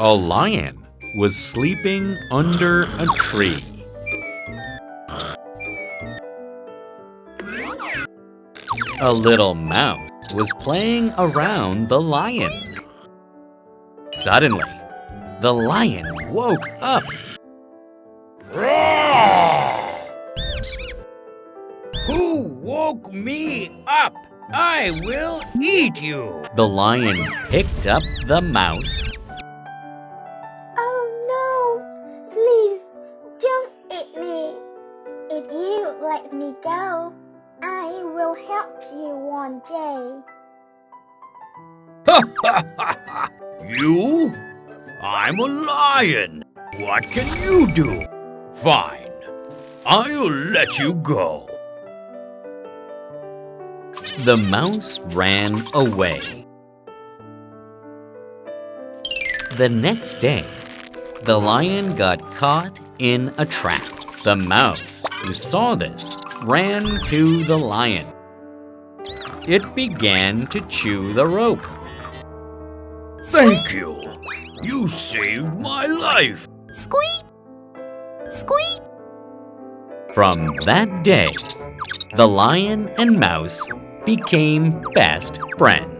A lion was sleeping under a tree. A little mouse was playing around the lion. Suddenly, the lion woke up. Who woke me up? I will eat you. The lion picked up the mouse, If you let me go, I will help you one day. Ha ha ha ha! You? I'm a lion. What can you do? Fine. I'll let you go. the mouse ran away. The next day, the lion got caught in a trap. The mouse, who saw this, ran to the lion. It began to chew the rope. Thank you. You saved my life. Squeak! Squeak! From that day, the lion and mouse became best friends.